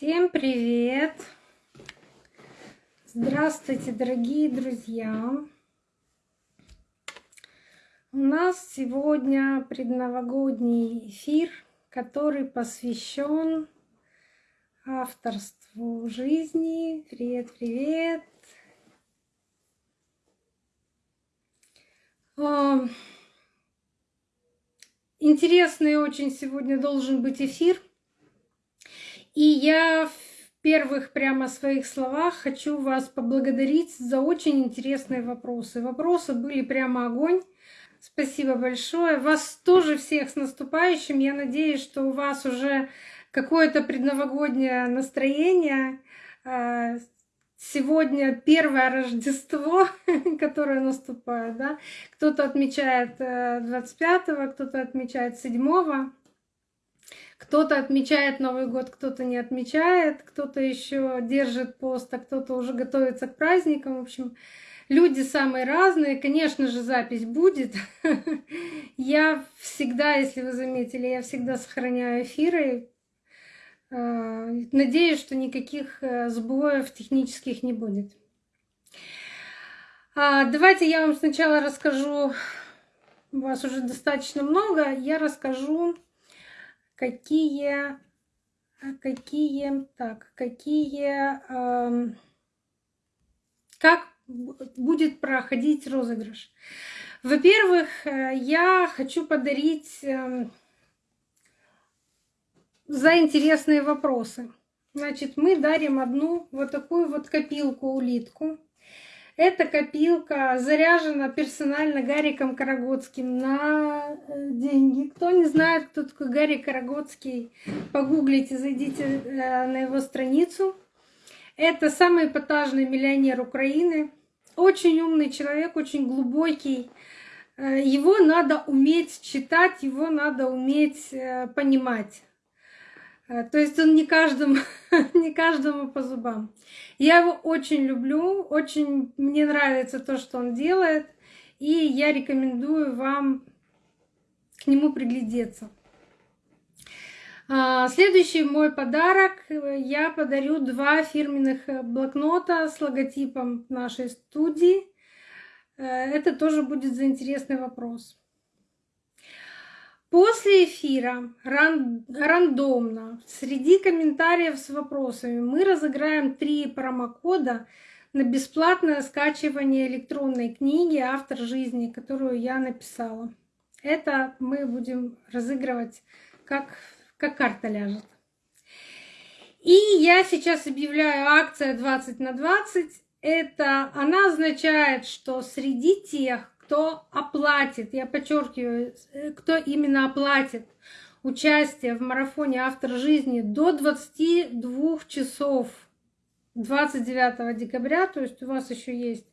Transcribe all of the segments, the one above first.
Всем привет! Здравствуйте, дорогие друзья! У нас сегодня предновогодний эфир, который посвящен авторству жизни. Привет, привет! А, интересный очень сегодня должен быть эфир – и я в первых прямо своих словах хочу вас поблагодарить за очень интересные вопросы. Вопросы были прямо огонь. Спасибо большое. Вас тоже всех с наступающим. Я надеюсь, что у вас уже какое-то предновогоднее настроение. А, сегодня первое Рождество, которое наступает. Да? Кто-то отмечает 25-го, э, кто-то отмечает 7-го. Кто-то отмечает Новый год, кто-то не отмечает, кто-то еще держит пост, а кто-то уже готовится к праздникам. В общем, люди самые разные. Конечно же, запись будет. Я всегда, если вы заметили, я всегда сохраняю эфиры. А, надеюсь, что никаких э, сбоев технических не будет. А, давайте я вам сначала расскажу, у вас уже достаточно много, я расскажу какие, какие, так, какие, э, как будет проходить розыгрыш. Во-первых, э, я хочу подарить э, за интересные вопросы. Значит, мы дарим одну вот такую вот копилку-улитку. Эта копилка заряжена персонально Гариком Карагодским на э, деньги. Кто не знает, кто такой Гарри Карагодский, погуглите, зайдите э, на его страницу. Это самый эпатажный миллионер Украины. Очень умный человек, очень глубокий. Э, его надо уметь читать, его надо уметь понимать. То есть он не каждому, не каждому по зубам. Я его очень люблю, очень мне нравится то, что он делает, и я рекомендую вам к нему приглядеться. А, следующий мой подарок. Я подарю два фирменных блокнота с логотипом нашей студии. Э, это тоже будет за интересный вопрос. После эфира ран, рандомно среди комментариев с вопросами мы разыграем три промокода на бесплатное скачивание электронной книги «Автор жизни», которую я написала. Это мы будем разыгрывать, как, как карта ляжет. И я сейчас объявляю акция 20 на 20. Это она означает, что среди тех, кто оплатит, я подчеркиваю, э, кто именно оплатит участие в марафоне «Автор жизни» до 22 часов 29 декабря, то есть у вас еще есть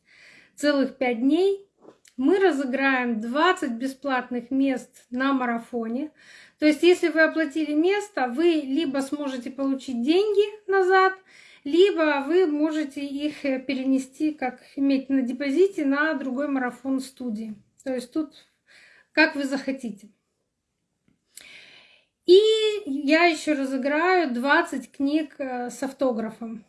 целых 5 дней, мы разыграем 20 бесплатных мест на марафоне. То есть если вы оплатили место, вы либо сможете получить деньги назад, либо вы можете их э, перенести, как иметь на депозите, на другой марафон студии. То есть тут как вы захотите. И я еще разыграю 20 книг э, с автографом.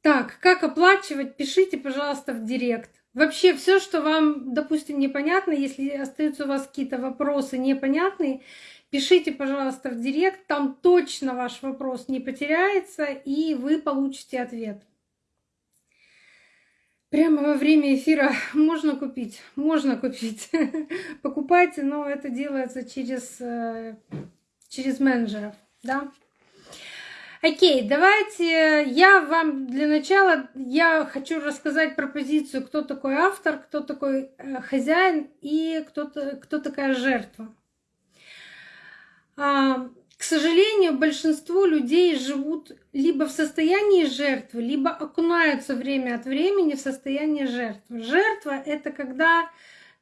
Так, как оплачивать, пишите, пожалуйста, в директ. Вообще все, что вам, допустим, непонятно, если остаются у вас какие-то вопросы непонятные, Пишите, пожалуйста, в директ, там точно ваш вопрос не потеряется, и вы получите ответ. Прямо во время эфира можно купить, можно купить. Покупайте, но это делается через, э, через менеджеров, да. Окей, давайте я вам для начала, я хочу рассказать про позицию, кто такой автор, кто такой э, хозяин и кто, кто такая жертва. К сожалению, большинство людей живут либо в состоянии жертвы, либо окунаются время от времени в состояние жертвы. Жертва — это когда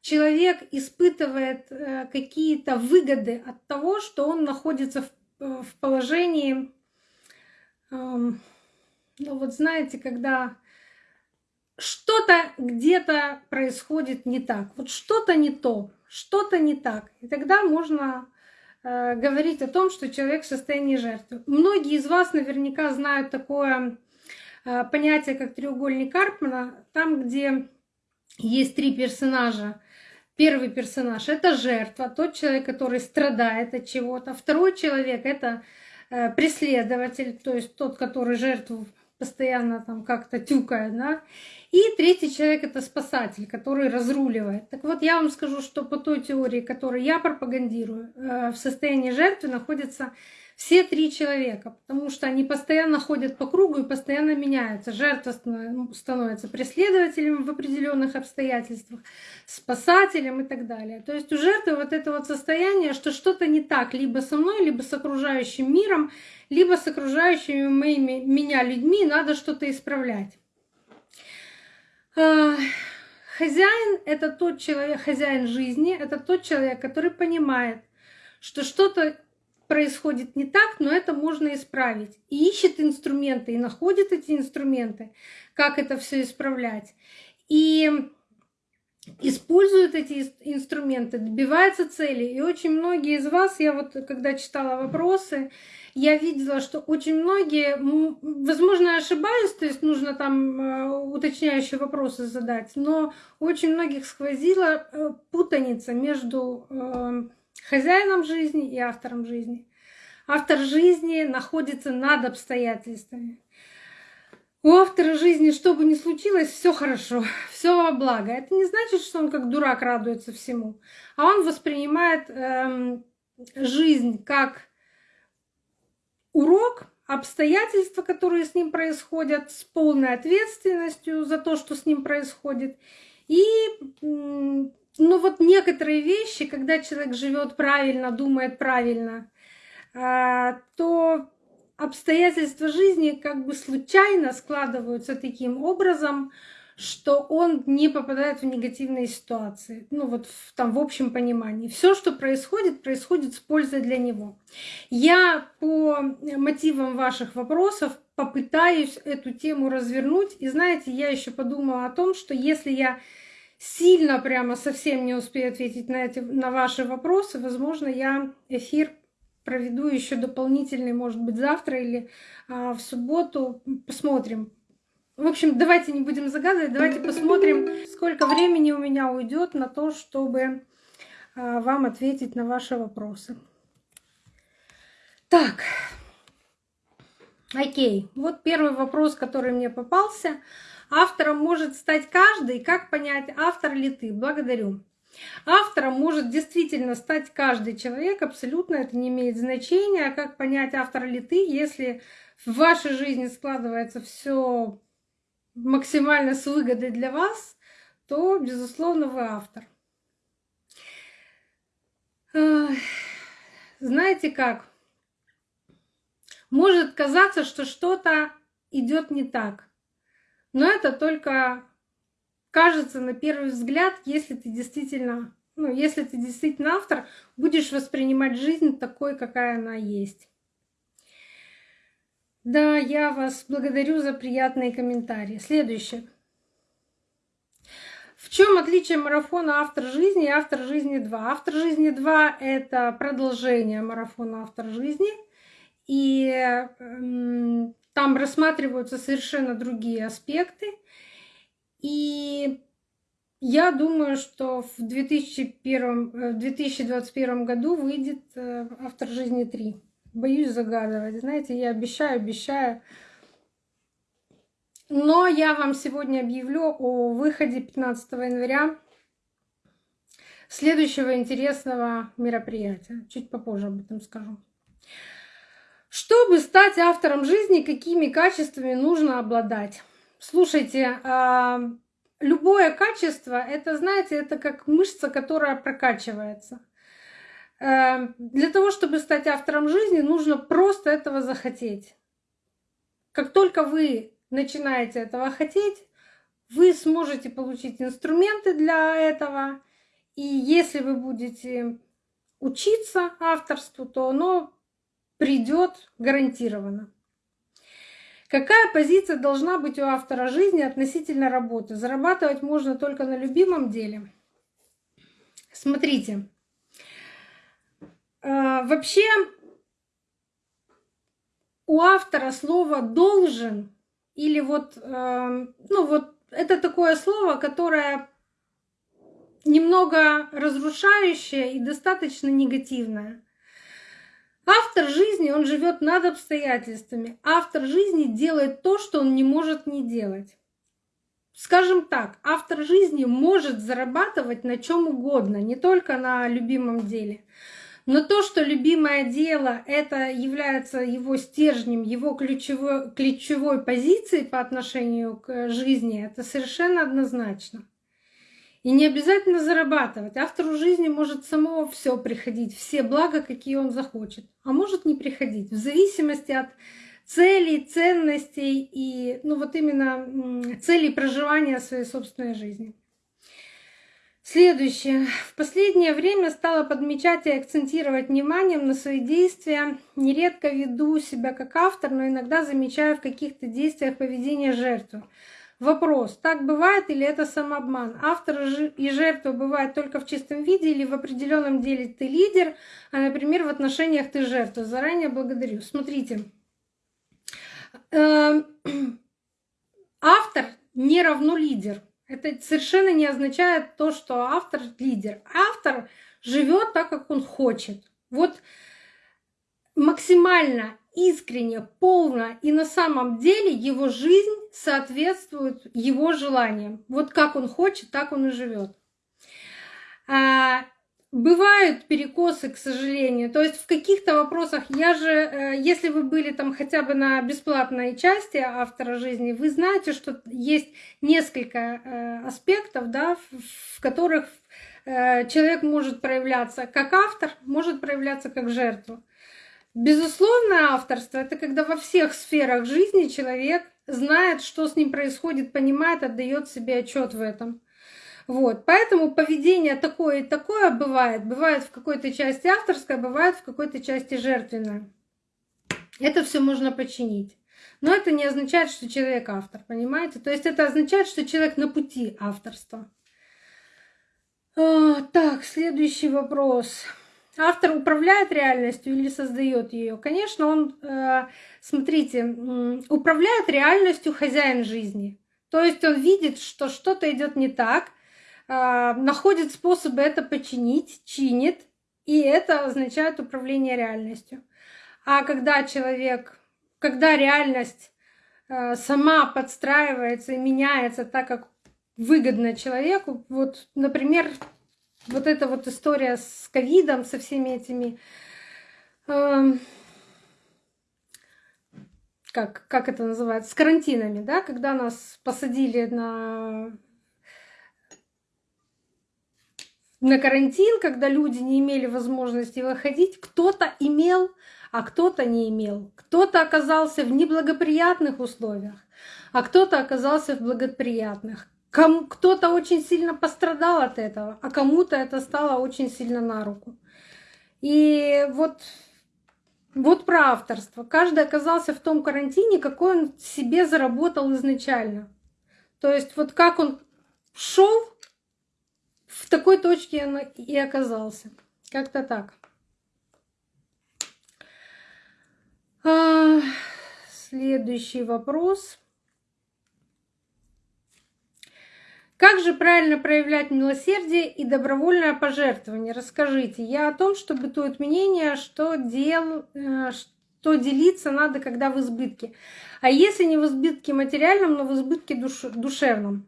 человек испытывает э, какие-то выгоды от того, что он находится в положении, ну вот знаете, когда что-то где-то происходит не так, вот что-то не то, что-то не так. И тогда можно э, говорить о том, что человек в состоянии жертвы. Многие из вас наверняка знают такое э, понятие, как треугольник Карпмана, там, где есть три персонажа. Первый персонаж — это жертва, тот человек, который страдает от чего-то. Второй человек — это э, преследователь, то есть тот, который жертву постоянно там как-то тюкает, да. И третий человек это спасатель, который разруливает. Так вот, я вам скажу, что по той теории, которую я пропагандирую, э, в состоянии жертвы находятся все три человека, потому что они постоянно ходят по кругу и постоянно меняются. Жертва становится преследователем в определенных обстоятельствах, спасателем и так далее. То есть у жертвы вот это вот состояние, что что-то не так либо со мной, либо с окружающим миром, либо с окружающими моими, меня людьми, надо что-то исправлять. Хозяин — это тот человек, хозяин жизни, это тот человек, который понимает, что что-то происходит не так, но это можно исправить. И ищет инструменты, и находит эти инструменты, как это все исправлять. И использует эти инструменты, добивается цели. И очень многие из вас, я вот когда читала вопросы, я видела, что очень многие, возможно, я ошибаюсь, то есть нужно там э, уточняющие вопросы задать, но очень многих сквозила э, путаница между э, хозяином жизни и автором жизни. Автор жизни находится над обстоятельствами. У автора жизни, что бы ни случилось, все хорошо, все во благо. Это не значит, что он как дурак радуется всему, а он воспринимает эм, жизнь как урок, обстоятельства, которые с ним происходят, с полной ответственностью за то, что с ним происходит. И ну вот некоторые вещи, когда человек живет правильно, думает правильно, а, то обстоятельства жизни как бы случайно складываются таким образом, что он не попадает в негативные ситуации. Ну вот в, там в общем понимании. Все, что происходит, происходит с пользой для него. Я по мотивам ваших вопросов попытаюсь эту тему развернуть. И знаете, я еще подумала о том, что если я сильно прямо совсем не успею ответить на, эти, на ваши вопросы, возможно, я эфир проведу еще дополнительный, может быть, завтра или а, в субботу. Посмотрим, в общем, давайте не будем загадывать, давайте посмотрим, сколько времени у меня уйдет на то, чтобы а, вам ответить на ваши вопросы. Так, окей, вот первый вопрос, который мне попался. Автором может стать каждый. Как понять, автор ли ты? Благодарю. Автором может действительно стать каждый человек, абсолютно это не имеет значения. Как понять, автор ли ты, если в вашей жизни складывается все максимально с выгодой для вас, то, безусловно, вы автор. Знаете как? Может казаться, что что-то идет не так, но это только кажется на первый взгляд, если ты действительно, ну, если ты действительно автор, будешь воспринимать жизнь такой, какая она есть. Да, я вас благодарю за приятные комментарии. Следующее. В чем отличие марафона «Автор жизни» и «Автор жизни 2»? «Автор жизни 2» — это продолжение марафона «Автор жизни», и э, там рассматриваются совершенно другие аспекты. И я думаю, что в, 2001, э, в 2021 году выйдет э, «Автор жизни 3» боюсь загадывать. Знаете, я обещаю, обещаю. Но я вам сегодня объявлю о выходе 15 января следующего интересного мероприятия. Чуть попозже об этом скажу. Чтобы стать автором жизни, какими качествами нужно обладать? Слушайте, а, любое качество, это, знаете, это как мышца, которая прокачивается. Эм, для того, чтобы стать автором жизни, нужно просто этого захотеть. Как только вы начинаете этого хотеть, вы сможете получить инструменты для этого. И если вы будете учиться авторству, то оно придет гарантированно. Какая позиция должна быть у автора жизни относительно работы? Зарабатывать можно только на любимом деле. Смотрите, вообще у автора слово должен или вот, э, ну вот это такое слово, которое немного разрушающее и достаточно негативное. Автор жизни, он живет над обстоятельствами. Автор жизни делает то, что он не может не делать. Скажем так, автор жизни может зарабатывать на чем угодно, не только на любимом деле. Но то, что любимое дело это является его стержнем, его ключевой, ключевой позицией по отношению к жизни, это совершенно однозначно. И не обязательно зарабатывать. Автору жизни может само все приходить, все блага, какие он захочет, а может не приходить, в зависимости от целей, ценностей и ну вот именно целей проживания своей собственной жизни. Следующее. В последнее время стала подмечать и акцентировать вниманием на свои действия. Нередко веду себя как автор, но иногда замечаю в каких-то действиях поведение жертвы. Вопрос, так бывает или это самообман? Автор и жертва бывают только в чистом виде или в определенном деле ты лидер, а, например, в отношениях ты жертва? Заранее благодарю. Смотрите, эм, автор не равно лидер. Это совершенно не означает то, что автор лидер. Автор живет так, как он хочет. Вот максимально искренне, полно и на самом деле его жизнь соответствует его желаниям. Вот как он хочет, так он и живет. Бывают перекосы, к сожалению. То есть в каких-то вопросах я же, э, если вы были там хотя бы на бесплатной части автора жизни, вы знаете, что есть несколько э, аспектов, да, в которых э, человек может проявляться как автор, может проявляться как жертва. Безусловно, авторство это когда во всех сферах жизни человек знает, что с ним происходит, понимает, отдает себе отчет в этом. Вот. Поэтому поведение такое и такое бывает. Бывает в какой-то части авторское, бывает в какой-то части жертвенное. Это все можно починить. Но это не означает, что человек автор, понимаете? То есть это означает, что человек на пути авторства. А, так, следующий вопрос. Автор управляет реальностью или создает ее? Конечно, он, э, смотрите, управляет реальностью хозяин жизни. То есть он видит, что что-то идет не так, находит способы это починить, чинит, и это означает управление реальностью. А когда человек, когда реальность а, сама подстраивается и меняется так, как выгодно человеку, вот, например, вот эта вот история с ковидом, со всеми этими э, как, как это называется, с карантинами, да, когда нас посадили на на карантин, когда люди не имели возможности выходить, кто-то имел, а кто-то не имел. Кто-то оказался в неблагоприятных условиях, а кто-то оказался в благоприятных. Кто-то очень сильно пострадал от этого, а кому-то это стало очень сильно на руку. И вот, вот про авторство. Каждый оказался в том карантине, какой он себе заработал изначально. То есть вот как он шел в такой точке он и оказался. Как-то так. А, следующий вопрос. Как же правильно проявлять милосердие и добровольное пожертвование? Расскажите. Я о том, что бытует мнение, что, дел, э, что делиться надо, когда в избытке. А если не в избытке материальном, но в избытке душ, душевном?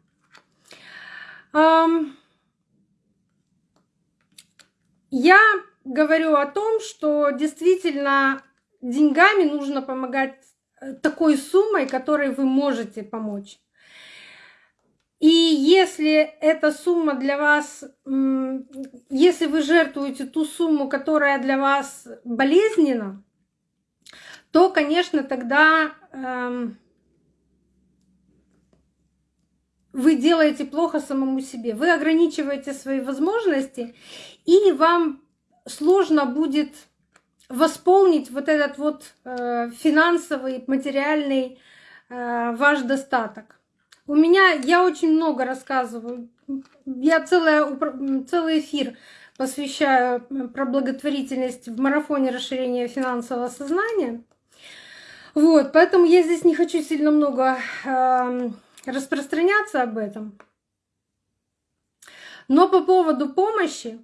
Я говорю о том, что действительно деньгами нужно помогать э, такой суммой, которой вы можете помочь. И если эта сумма для вас, если вы жертвуете ту сумму, которая для вас болезненна, то, конечно, тогда эм, вы делаете плохо самому себе. Вы ограничиваете свои возможности, и вам сложно будет восполнить вот этот вот э, финансовый, материальный э, ваш достаток. У меня, я очень много рассказываю, я целая, целый эфир посвящаю про благотворительность в марафоне расширения финансового сознания. Вот, поэтому я здесь не хочу сильно много э, распространяться об этом. Но по поводу помощи,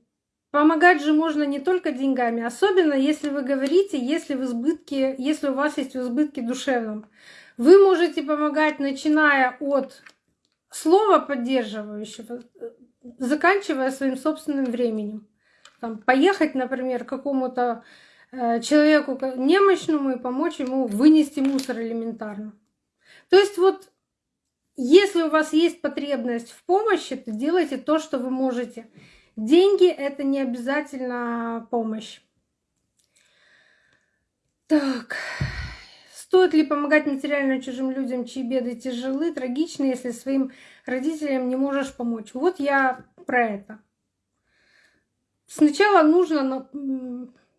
помогать же можно не только деньгами, особенно если вы говорите, если в избытке, если у вас есть в избытке душевном. Вы можете помогать, начиная от слова поддерживающего, заканчивая своим собственным временем. Там, поехать, например, какому-то э, человеку немощному и помочь ему вынести мусор элементарно. То есть вот если у вас есть потребность в помощи, то делайте то, что вы можете. Деньги — это не обязательно помощь. Так. Стоит ли помогать материально чужим людям, чьи беды тяжелы, трагичны, если своим родителям не можешь помочь? Вот я про это. Сначала нужно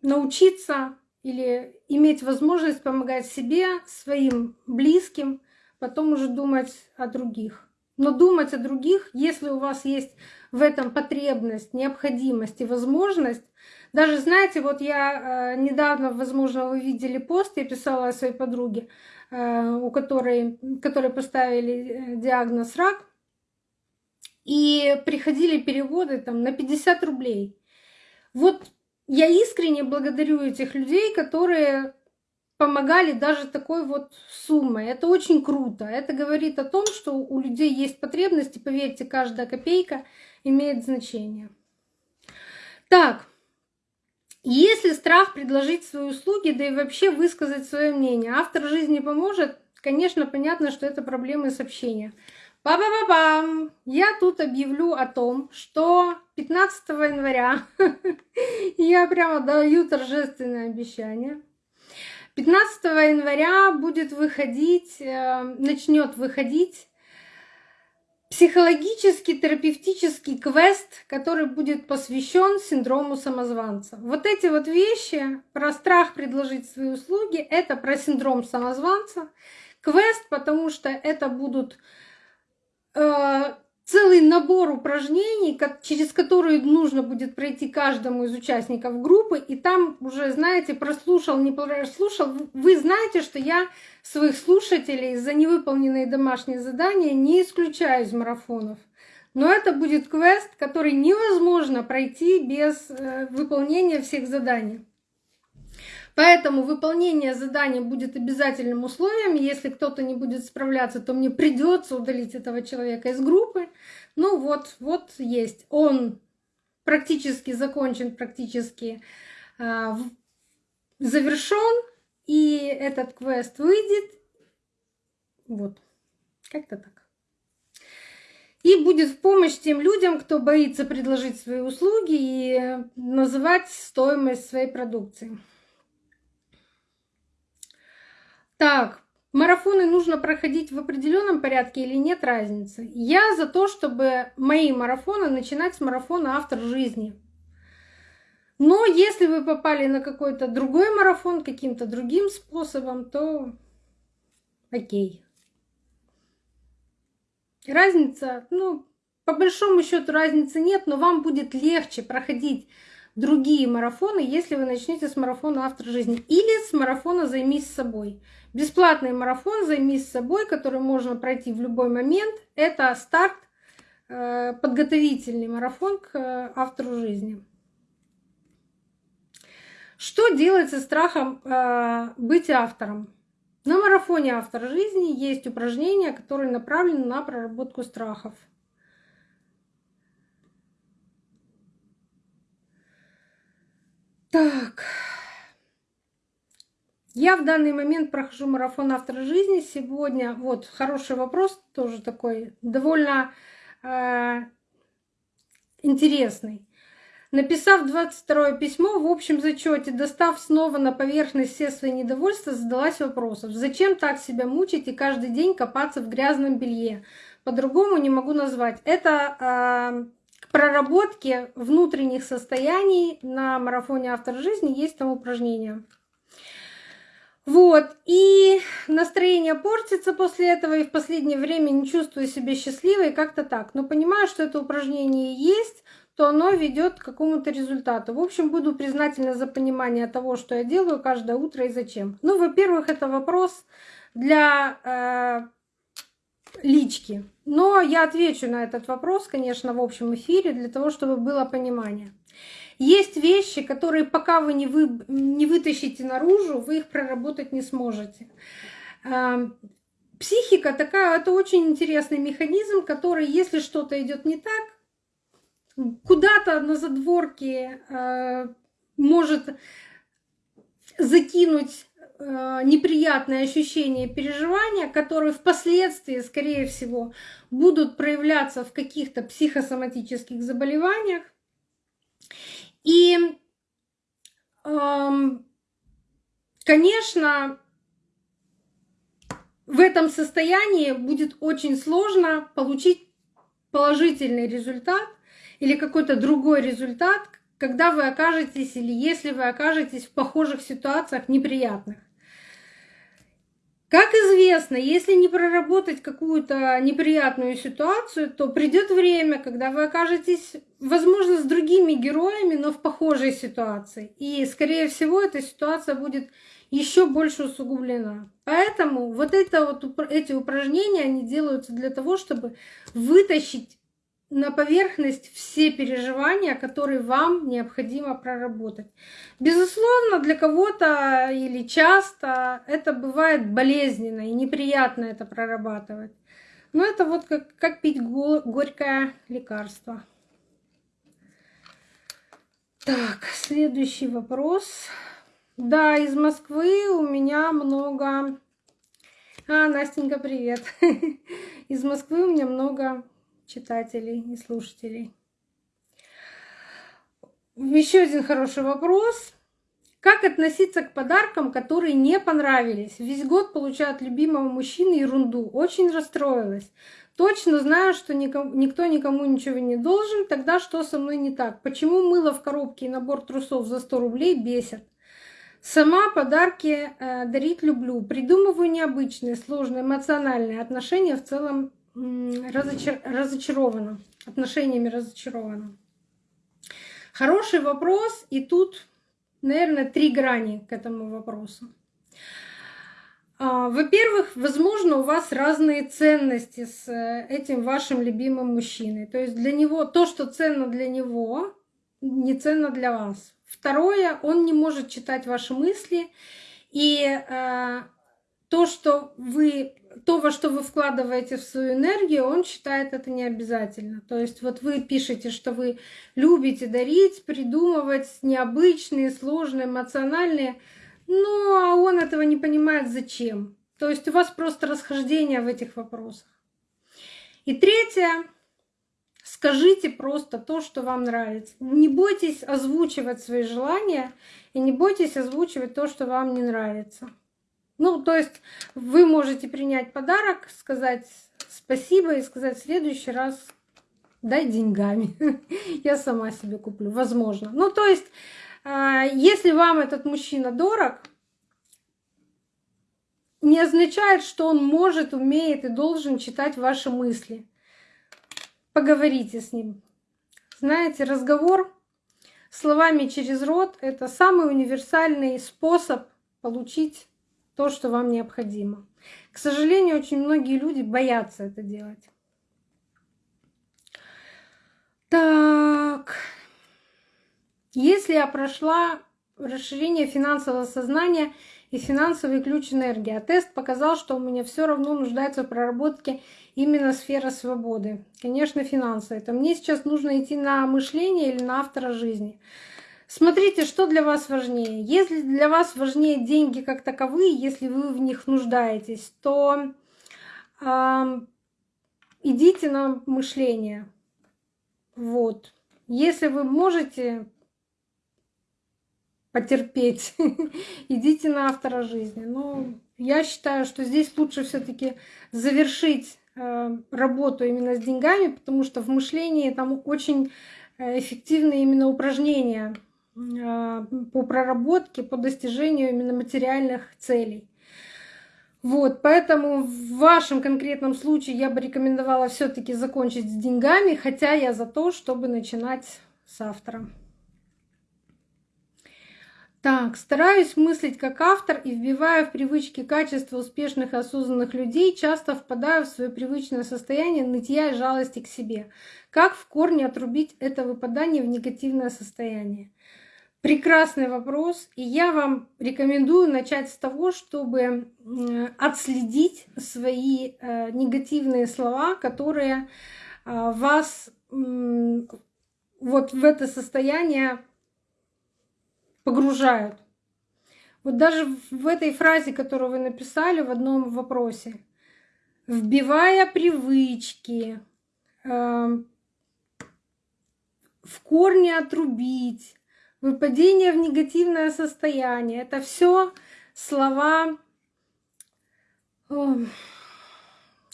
научиться или иметь возможность помогать себе, своим близким, потом уже думать о других. Но думать о других, если у вас есть в этом потребность, необходимость и возможность. Даже, знаете, вот я э, недавно, возможно, вы видели пост, я писала о своей подруге, э, у которой, которой поставили э, диагноз рак, и приходили переводы там на 50 рублей. Вот я искренне благодарю этих людей, которые помогали даже такой вот суммой. Это очень круто. Это говорит о том, что у людей есть потребности. Поверьте, каждая копейка имеет значение. Так, если страх предложить свои услуги, да и вообще высказать свое мнение, автор жизни поможет, конечно, понятно, что это проблемы с общением. Па-па-па-пам! Я тут объявлю о том, что 15 января я прямо даю торжественное обещание. 15 января будет выходить, э, начнет выходить психологический терапевтический квест, который будет посвящен синдрому самозванца. Вот эти вот вещи про страх предложить свои услуги, это про синдром самозванца. Квест, потому что это будут э, целый набор упражнений, через которые нужно будет пройти каждому из участников группы, и там уже, знаете, прослушал, не прослушал, вы знаете, что я своих слушателей за невыполненные домашние задания не исключаю из марафонов. Но это будет квест, который невозможно пройти без э, выполнения всех заданий. Поэтому выполнение задания будет обязательным условием. Если кто-то не будет справляться, то мне придется удалить этого человека из группы. Ну вот, вот есть. Он практически закончен, практически э, завершен, и этот квест выйдет. Вот, как-то так. И будет в помощь тем людям, кто боится предложить свои услуги и называть стоимость своей продукции. Так, марафоны нужно проходить в определенном порядке или нет разницы? Я за то, чтобы мои марафоны начинать с марафона «Автор жизни». Но если вы попали на какой-то другой марафон каким-то другим способом, то окей. Разница, ну, по большому счету разницы нет, но вам будет легче проходить другие марафоны, если вы начнете с марафона «Автор жизни» или с марафона «Займись собой». Бесплатный марафон «Займись собой», который можно пройти в любой момент. Это старт, э, подготовительный марафон к э, автору жизни. Что делать со страхом э, быть автором? На марафоне «Автор жизни» есть упражнения, которые направлены на проработку страхов. Так. Я в данный момент прохожу марафон автора жизни. Сегодня, вот, хороший вопрос, тоже такой, довольно э, интересный. Написав 22 письмо, в общем зачете, достав снова на поверхность все свои недовольства, задалась вопросом, зачем так себя мучить и каждый день копаться в грязном белье? По-другому не могу назвать. Это э, к проработке внутренних состояний на марафоне «Автор жизни» есть там упражнение. Вот, и настроение портится после этого, и в последнее время не чувствую себя счастливой, как-то так. Но понимаю, что это упражнение есть, то оно ведет к какому-то результату. В общем, буду признательна за понимание того, что я делаю каждое утро и зачем. Ну, во-первых, это вопрос для э, лички. Но я отвечу на этот вопрос, конечно, в общем эфире, для того, чтобы было понимание. Есть вещи, которые пока вы не, вы не вытащите наружу, вы их проработать не сможете. Эм, психика такая, это очень интересный механизм, который, если что-то идет не так, куда-то на задворке э, может закинуть неприятные ощущения и переживания, которые впоследствии, скорее всего, будут проявляться в каких-то психосоматических заболеваниях. И, эм, конечно, в этом состоянии будет очень сложно получить положительный результат или какой-то другой результат, когда вы окажетесь или если вы окажетесь в похожих ситуациях неприятных. Как известно, если не проработать какую-то неприятную ситуацию, то придет время, когда вы окажетесь, возможно, с другими героями, но в похожей ситуации. И, скорее всего, эта ситуация будет еще больше усугублена. Поэтому вот, это вот эти упражнения, они делаются для того, чтобы вытащить на поверхность все переживания, которые вам необходимо проработать. Безусловно, для кого-то или часто это бывает болезненно и неприятно это прорабатывать. Но это вот как, как пить горькое лекарство. Так, следующий вопрос. Да, из Москвы у меня много... А, Настенька, привет. Из Москвы у меня много читателей и слушателей. Еще один хороший вопрос. Как относиться к подаркам, которые не понравились? Весь год получают любимого мужчины ерунду. Очень расстроилась. Точно знаю, что никто никому ничего не должен. Тогда что со мной не так? Почему мыло в коробке и набор трусов за 100 рублей бесят? Сама подарки э, дарить люблю. Придумываю необычные, сложные, эмоциональные отношения в целом разочар... разочарована. Отношениями разочарована. Хороший вопрос, и тут, наверное, три грани к этому вопросу. А, во-первых, возможно, у вас разные ценности с э, этим вашим любимым мужчиной. То есть для него то, что ценно для него, не ценно для вас. Второе, он не может читать ваши мысли, и э, то, что вы то, во что вы вкладываете в свою энергию, он считает это не обязательно. То есть вот вы пишете, что вы любите дарить, придумывать необычные, сложные, эмоциональные, ну а он этого не понимает зачем. То есть у вас просто расхождение в этих вопросах. И третье, скажите просто то, что вам нравится. Не бойтесь озвучивать свои желания и не бойтесь озвучивать то, что вам не нравится. Ну, то есть вы можете принять подарок, сказать спасибо и сказать в следующий раз дай деньгами. Я сама себе куплю, возможно. Ну, то есть, а, если вам этот мужчина дорог, не означает, что он может, умеет и должен читать ваши мысли. Поговорите с ним. Знаете, разговор словами через рот — это самый универсальный способ получить то, что вам необходимо. К сожалению, очень многие люди боятся это делать. Так, если я прошла расширение финансового сознания и финансовый ключ энергии, а тест показал, что у меня все равно нуждается в проработке именно сфера свободы. Конечно, финансы. Это мне сейчас нужно идти на мышление или на автора жизни. Смотрите, что для вас важнее. Если для вас важнее деньги как таковые, если вы в них нуждаетесь, то э, идите на мышление. Вот. Если вы можете потерпеть, идите на автора жизни. Но я считаю, что здесь лучше все-таки завершить э, работу именно с деньгами, потому что в мышлении там очень э, эффективные именно упражнения по проработке, по достижению именно материальных целей. Вот, поэтому в вашем конкретном случае я бы рекомендовала все-таки закончить с деньгами, хотя я за то, чтобы начинать с автором. Так, стараюсь мыслить как автор и вбивая в привычки качества успешных и осознанных людей, часто впадаю в свое привычное состояние нытья и жалости к себе. Как в корне отрубить это выпадание в негативное состояние? Прекрасный вопрос, и я вам рекомендую начать с того, чтобы отследить свои э, негативные слова, которые а, вас вот в это состояние погружают. Вот даже в этой фразе, которую вы написали в одном вопросе, вбивая привычки, э, в корне отрубить, выпадение в негативное состояние. Это все слова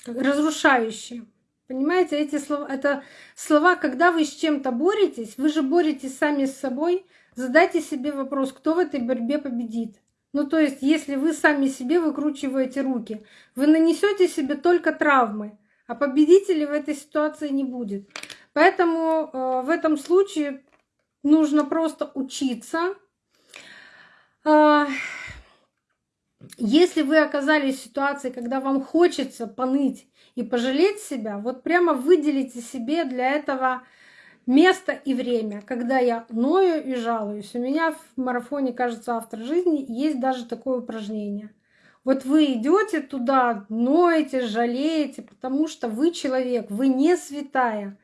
разрушающие. Понимаете, эти слова, это слова, когда вы с чем-то боретесь, вы же боретесь сами с собой, Задайте себе вопрос, кто в этой борьбе победит. Ну, то есть, если вы сами себе выкручиваете руки, вы нанесете себе только травмы, а победителей в этой ситуации не будет. Поэтому э, в этом случае нужно просто учиться. Э, если вы оказались в ситуации, когда вам хочется поныть и пожалеть себя, вот прямо выделите себе для этого место и время, когда я ною и жалуюсь. У меня в марафоне, кажется, автор жизни есть даже такое упражнение. Вот вы идете туда, ноете, жалеете, потому что вы человек, вы не святая.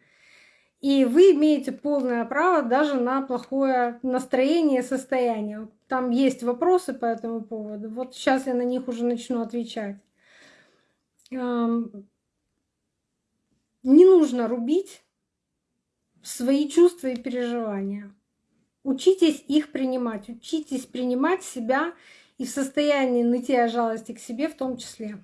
И вы имеете полное право даже на плохое настроение состояние. Там есть вопросы по этому поводу. Вот сейчас я на них уже начну отвечать. Не нужно рубить свои чувства и переживания. Учитесь их принимать, учитесь принимать себя и в состоянии нытья жалости к себе в том числе.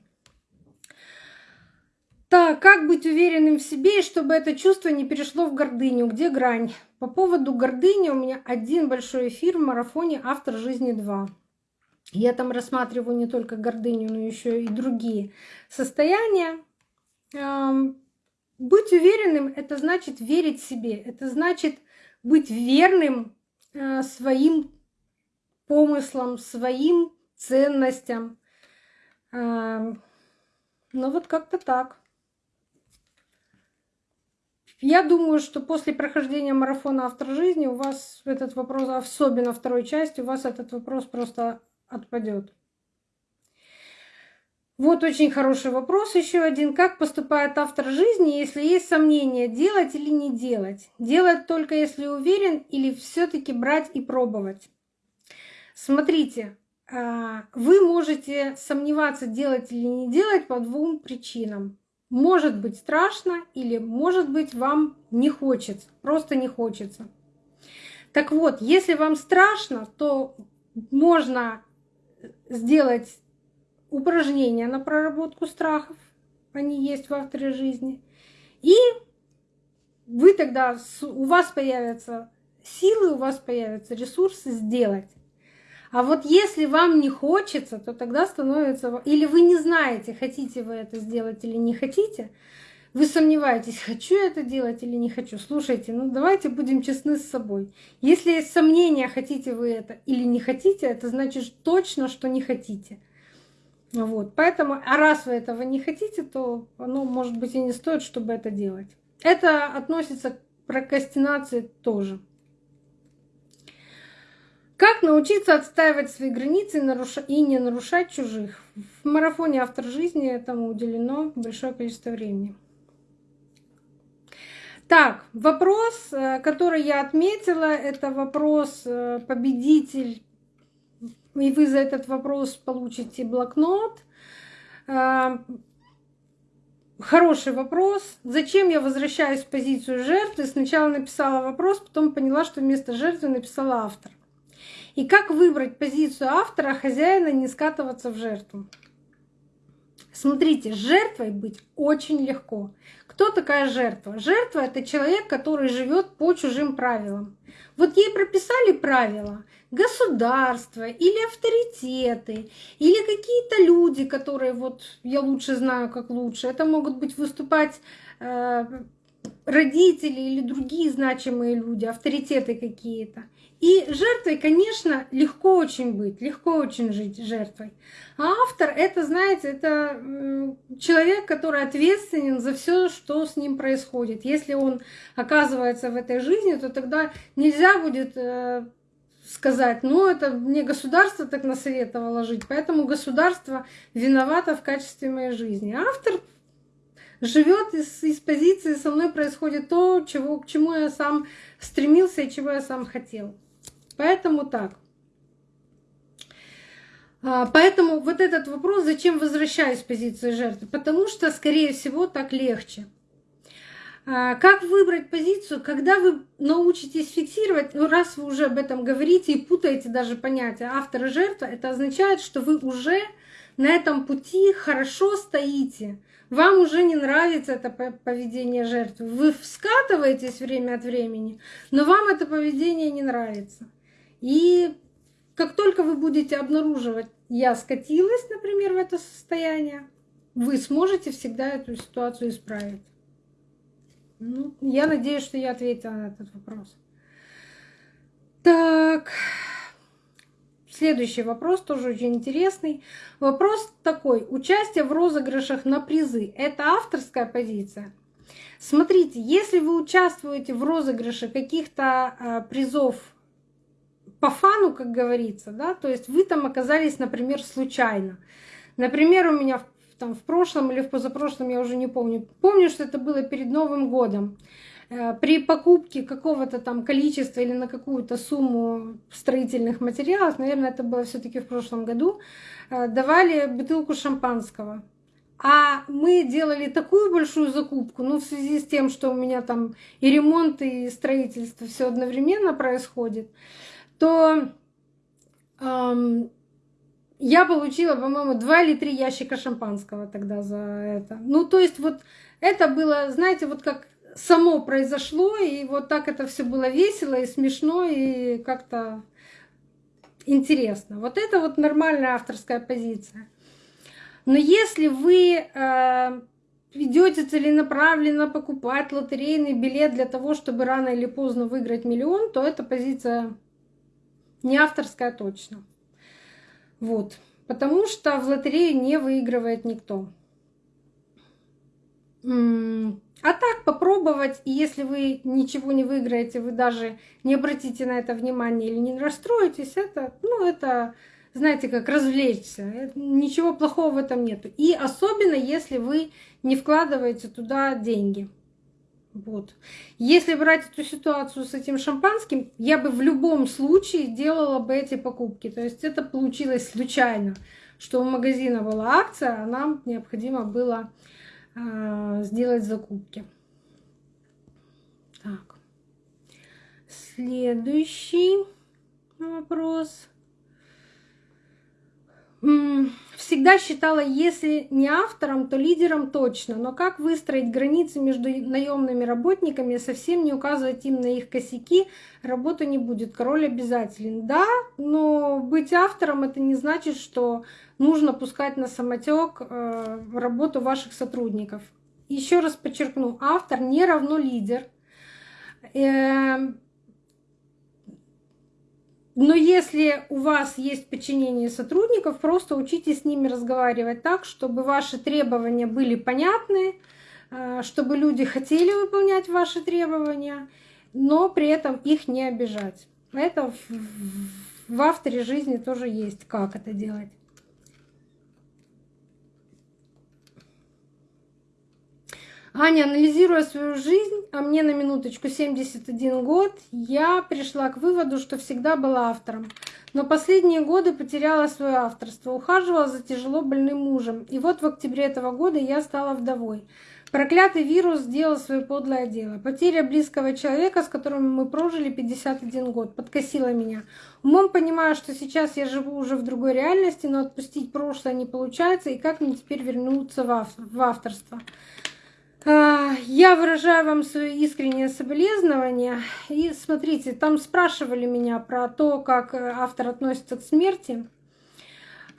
Так, как быть уверенным в себе, и чтобы это чувство не перешло в гордыню? Где грань? По поводу гордыни у меня один большой эфир в марафоне «Автор жизни 2». Я там рассматриваю не только гордыню, но еще и другие состояния. Быть уверенным — это значит верить себе, это значит быть верным э, своим помыслам, своим ценностям. Э, ну вот как-то так. Я думаю, что после прохождения марафона «Автор жизни» у вас этот вопрос, особенно второй части, у вас этот вопрос просто отпадет. Вот очень хороший вопрос еще один. Как поступает автор жизни, если есть сомнения, делать или не делать? Делать только если уверен или все таки брать и пробовать? Смотрите, а, вы можете сомневаться, делать или не делать по двум причинам. Может быть страшно или может быть вам не хочется, просто не хочется. Так вот, если вам страшно, то можно сделать упражнения на проработку страхов, они есть в авторе жизни. И вы тогда, у вас появятся силы, у вас появятся ресурсы сделать. А вот если вам не хочется, то тогда становится... Или вы не знаете, хотите вы это сделать или не хотите, вы сомневаетесь, хочу я это делать или не хочу. Слушайте, ну давайте будем честны с собой. Если есть сомнения, хотите вы это или не хотите, это значит точно, что не хотите. Вот, поэтому, а раз вы этого не хотите, то оно, может быть, и не стоит, чтобы это делать. Это относится к прокрастинации тоже. Как научиться отстаивать свои границы и не нарушать чужих? В марафоне «Автор жизни» этому уделено большое количество времени. Так, вопрос, э, который я отметила, это вопрос э, победитель и вы за этот вопрос получите блокнот. А, хороший вопрос. Зачем я возвращаюсь в позицию жертвы? Сначала написала вопрос, потом поняла, что вместо жертвы написала автор. И как выбрать позицию автора, хозяина, не скатываться в жертву? Смотрите, жертвой быть очень легко. Кто такая жертва? Жертва это человек, который живет по чужим правилам. Вот ей прописали правила государство или авторитеты, или какие-то люди, которые вот я лучше знаю, как лучше. Это могут быть выступать э, родители или другие значимые люди, авторитеты какие-то. И жертвой, конечно, легко очень быть, легко очень жить жертвой. А автор это, знаете, это человек, который ответственен за все, что с ним происходит. Если он оказывается в этой жизни, то тогда нельзя будет э, сказать, ну это мне государство так насоветовало жить, поэтому государство виновато в качестве моей жизни. Автор живет из, из позиции со мной происходит то, чего, к чему я сам стремился и чего я сам хотел. Поэтому так. А, поэтому вот этот вопрос, зачем возвращаюсь в позицию жертвы? Потому что, скорее всего, так легче. А, как выбрать позицию, когда вы научитесь фиксировать, ну, раз вы уже об этом говорите и путаете даже понятия автора жертва, это означает, что вы уже на этом пути хорошо стоите. Вам уже не нравится это поведение жертвы. Вы скатываетесь время от времени, но вам это поведение не нравится. И как только вы будете обнаруживать, я скатилась, например, в это состояние, вы сможете всегда эту ситуацию исправить. Ну, я надеюсь, что я ответила на этот вопрос. Так, следующий вопрос тоже очень интересный. Вопрос такой. Участие в розыгрышах на призы – это авторская позиция? Смотрите, если вы участвуете в розыгрыше каких-то а, призов по фану, как говорится, да, то есть вы там оказались, например, случайно. Например, у меня там в прошлом или в позапрошлом, я уже не помню, помню, что это было перед Новым годом. Э, при покупке какого-то там количества или на какую-то сумму строительных материалов, наверное, это было все таки в прошлом году, э, давали бутылку шампанского. А мы делали такую большую закупку, ну, в связи с тем, что у меня там и ремонт, и строительство все одновременно происходит, то эм, я получила, по-моему, два или три ящика шампанского тогда за это. Ну, то есть вот это было, знаете, вот как само произошло, и вот так это все было весело и смешно, и как-то интересно. Вот это вот нормальная авторская позиция. Но если вы э, идете целенаправленно покупать лотерейный билет для того, чтобы рано или поздно выиграть миллион, то эта позиция не авторская точно. Вот. Потому что в лотерею не выигрывает никто. А так попробовать, и если вы ничего не выиграете, вы даже не обратите на это внимание или не расстроитесь, это, ну, это, знаете, как развлечься. Ничего плохого в этом нету. И особенно, если вы не вкладываете туда деньги. Вот. Если брать эту ситуацию с этим шампанским, я бы в любом случае делала бы эти покупки. То есть это получилось случайно, что у магазина была акция, а нам необходимо было э, сделать закупки. Так. Следующий вопрос всегда считала, если не автором, то лидером точно. Но как выстроить границы между наемными работниками, совсем не указывать им на их косяки, работа не будет. Король обязателен. Да, но быть автором это не значит, что нужно пускать на самотек э, работу ваших сотрудников. Еще раз подчеркну, автор не равно лидер. Но если у вас есть подчинение сотрудников, просто учитесь с ними разговаривать так, чтобы ваши требования были понятны, э, чтобы люди хотели выполнять ваши требования, но при этом их не обижать. Это в авторе жизни тоже есть, как это делать. Аня, анализируя свою жизнь, а мне на минуточку 71 год, я пришла к выводу, что всегда была автором. Но последние годы потеряла свое авторство, ухаживала за тяжело больным мужем. И вот в октябре этого года я стала вдовой. Проклятый вирус сделал свое подлое дело. Потеря близкого человека, с которым мы прожили 51 год, подкосила меня. Умом понимаю, что сейчас я живу уже в другой реальности, но отпустить прошлое не получается, и как мне теперь вернуться в авторство. А, я выражаю вам свое искреннее соболезнование. И смотрите, там спрашивали меня про то, как э, автор относится к смерти.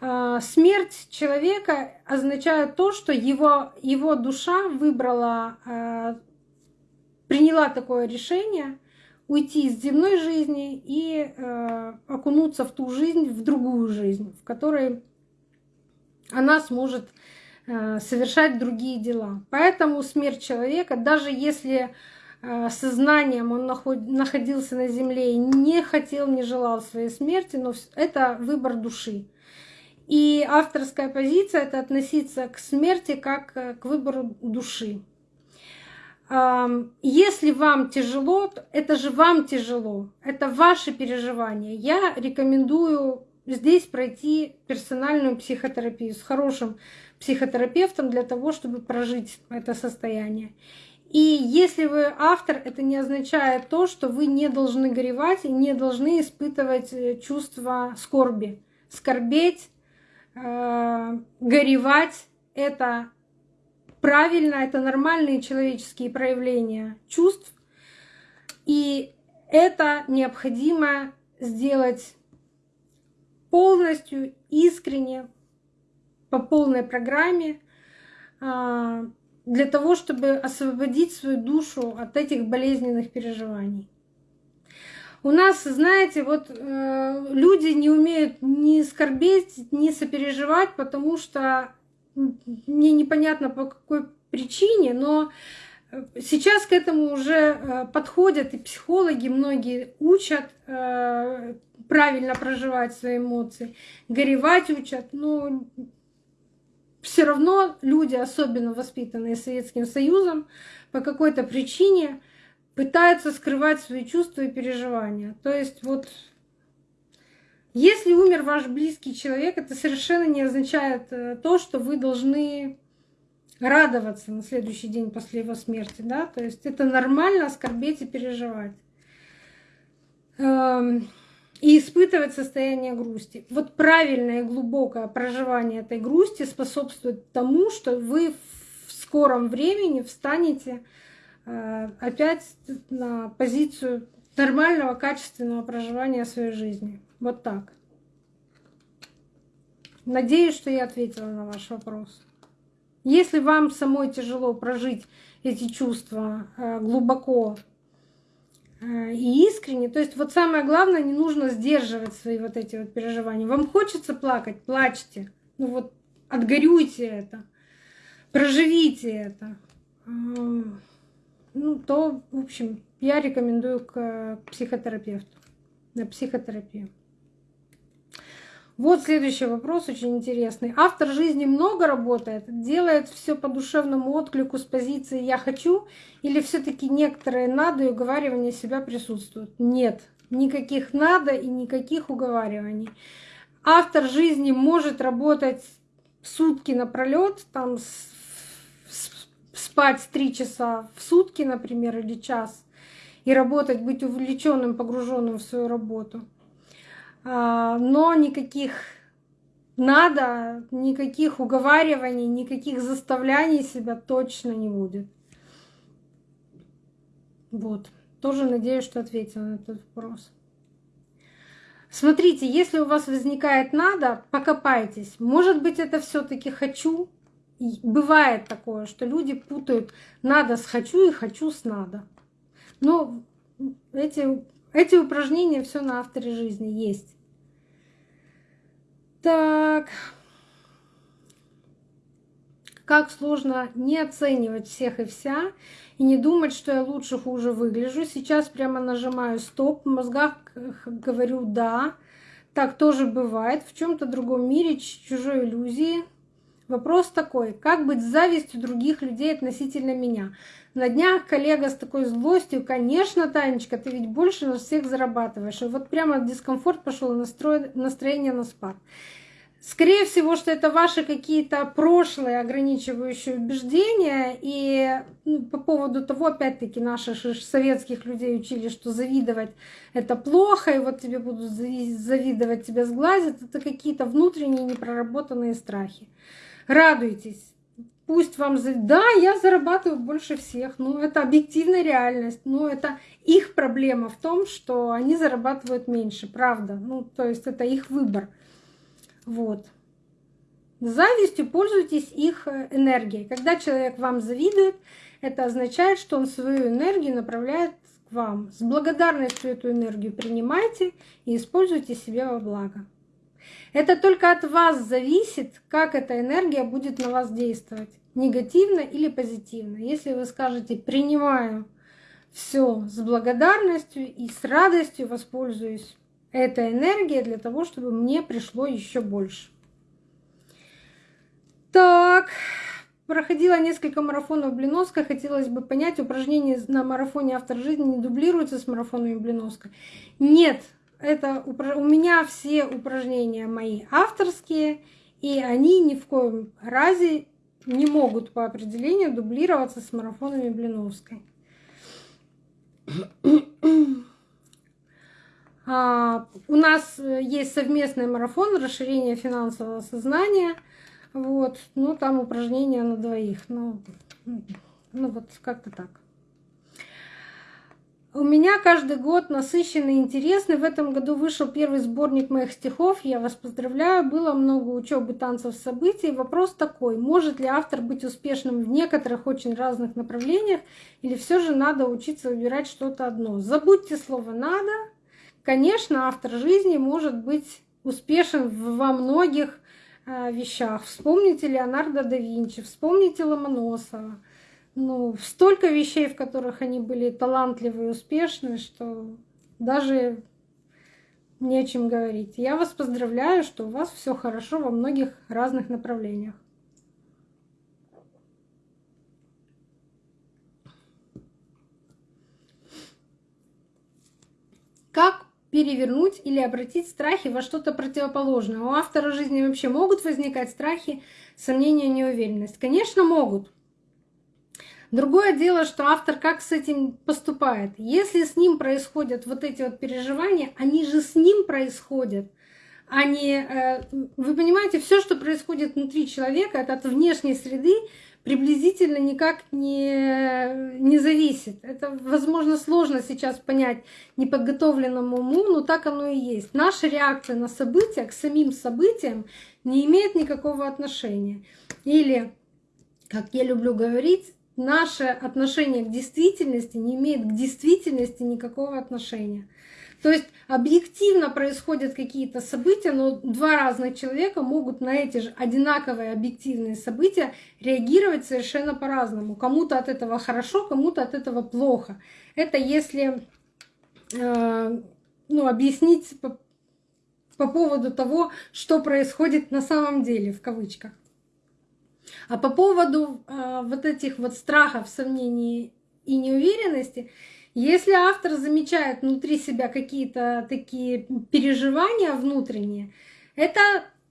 А, смерть человека означает то, что его, его душа выбрала а, приняла такое решение уйти из земной жизни и э, окунуться в ту жизнь, в другую жизнь, в которой она сможет э, совершать другие дела. Поэтому смерть человека, даже если э, сознанием он находился на земле и не хотел, не желал своей смерти, но это выбор души. И авторская позиция — это относиться к смерти как э, к выбору души. Если вам тяжело, это же вам тяжело, это ваши переживания. Я рекомендую здесь пройти персональную психотерапию с хорошим психотерапевтом для того, чтобы прожить это состояние. И если вы автор, это не означает то, что вы не должны горевать и не должны испытывать э, чувство скорби. Скорбеть, э, горевать — это правильно, это нормальные человеческие проявления чувств. И это необходимо сделать полностью, искренне, по полной программе, а, для того, чтобы освободить свою душу от этих болезненных переживаний. У нас, знаете, вот э, люди не умеют ни скорбеть, ни сопереживать, потому что мне непонятно по какой причине, но сейчас к этому уже э, подходят и психологи многие учат э, правильно проживать свои эмоции, горевать учат, но все равно люди, особенно воспитанные Советским Союзом, по какой-то причине пытаются скрывать свои чувства и переживания. То есть вот если умер ваш близкий человек, это совершенно не означает э, то, что вы должны радоваться на следующий день после его смерти. Да? То есть это нормально скорбеть и переживать. И испытывать состояние грусти. Вот правильное и глубокое проживание этой грусти способствует тому, что вы в скором времени встанете э, опять на позицию нормального, качественного проживания своей жизни. Вот так. Надеюсь, что я ответила на ваш вопрос. Если вам самой тяжело прожить эти чувства э, глубоко и искренне, то есть вот самое главное, не нужно сдерживать свои вот эти вот переживания. Вам хочется плакать, плачьте. Ну вот отгорюйте это, проживите это. Ну, то, в общем, я рекомендую к психотерапевту, на психотерапию. Вот следующий вопрос очень интересный. Автор жизни много работает, делает все по душевному отклику с позиции «я хочу» или все таки некоторые «надо» и уговаривания себя присутствуют? Нет, никаких «надо» и никаких уговариваний. Автор жизни может работать сутки напролет, там спать три часа в сутки, например, или час, и работать, быть увлеченным, погруженным в свою работу. А, но никаких надо, никаких уговариваний, никаких заставляний себя точно не будет. Вот. Тоже надеюсь, что ответила на этот вопрос. Смотрите, если у вас возникает надо, покопайтесь. Может быть, это все-таки хочу. И бывает такое, что люди путают надо с хочу и хочу с надо. Но эти, эти упражнения все на авторе жизни есть. Так. Как сложно не оценивать всех и вся и не думать, что я лучше, хуже выгляжу. Сейчас прямо нажимаю стоп, в мозгах говорю да. Так тоже бывает. В чем-то другом мире, чужой иллюзии. Вопрос такой, как быть с завистью других людей относительно меня? На днях коллега с такой злостью, конечно, Танечка, ты ведь больше нас всех зарабатываешь. И вот прямо дискомфорт пошел, настроение на спад. Скорее всего, что это ваши какие-то прошлые ограничивающие убеждения. И ну, по поводу того, опять-таки, наших советских людей учили, что завидовать это плохо, и вот тебе будут завидовать, тебя сглазят. Это какие-то внутренние непроработанные страхи. Радуйтесь. Пусть вам... Да, я зарабатываю больше всех. Ну, это объективная реальность. Но это их проблема в том, что они зарабатывают меньше. Правда. Ну, то есть это их выбор. Вот. Завистью пользуйтесь их э, энергией. Когда человек вам завидует, это означает, что он свою энергию направляет к вам. С благодарностью эту энергию принимайте и используйте себе во благо. Это только от вас зависит, как эта энергия будет на вас действовать, негативно или позитивно. Если вы скажете «принимаю все с благодарностью и с радостью воспользуюсь этой энергией для того, чтобы мне пришло еще больше». Так, проходила несколько марафонов Блиновской. Хотелось бы понять, упражнения на марафоне «Автор жизни» не дублируются с марафонами Блиновской? Нет, это у меня все упражнения мои авторские, и они ни в коем разе не могут по определению дублироваться с марафонами Блиновской. А, у нас есть совместный марафон расширения финансового сознания – вот, ну там упражнения на двоих, ну, ну вот как-то так. У меня каждый год насыщенный и интересный. В этом году вышел первый сборник моих стихов. Я вас поздравляю. Было много учебы, танцев, событий. Вопрос такой. Может ли автор быть успешным в некоторых очень разных направлениях? Или все же надо учиться выбирать что-то одно? Забудьте слово «надо». Конечно, автор жизни может быть успешен во многих вещах. Вспомните Леонардо да Винчи, вспомните Ломоносова. Ну, столько вещей, в которых они были талантливы и успешны, что даже не о чем говорить. Я вас поздравляю, что у вас все хорошо во многих разных направлениях. Как перевернуть или обратить страхи во что-то противоположное. У автора жизни вообще могут возникать страхи, сомнения, неуверенность? Конечно, могут. Другое дело, что автор как с этим поступает. Если с ним происходят вот эти вот переживания, они же с ним происходят. Они, э, вы понимаете, все, что происходит внутри человека, это от внешней среды, приблизительно никак не, не зависит. Это, возможно, сложно сейчас понять неподготовленному уму, но так оно и есть. Наша реакция на события, к самим событиям не имеет никакого отношения. Или, как я люблю говорить, наше отношение к действительности не имеет к действительности никакого отношения. То есть объективно происходят какие-то события, но два разных человека могут на эти же одинаковые объективные события реагировать совершенно по-разному. Кому-то от этого хорошо, кому-то от этого плохо. Это если э, ну, объяснить по, по поводу того, что происходит на самом деле, в кавычках. А по поводу э, вот этих вот страхов, сомнений и неуверенности, если автор замечает внутри себя какие-то такие переживания внутренние, это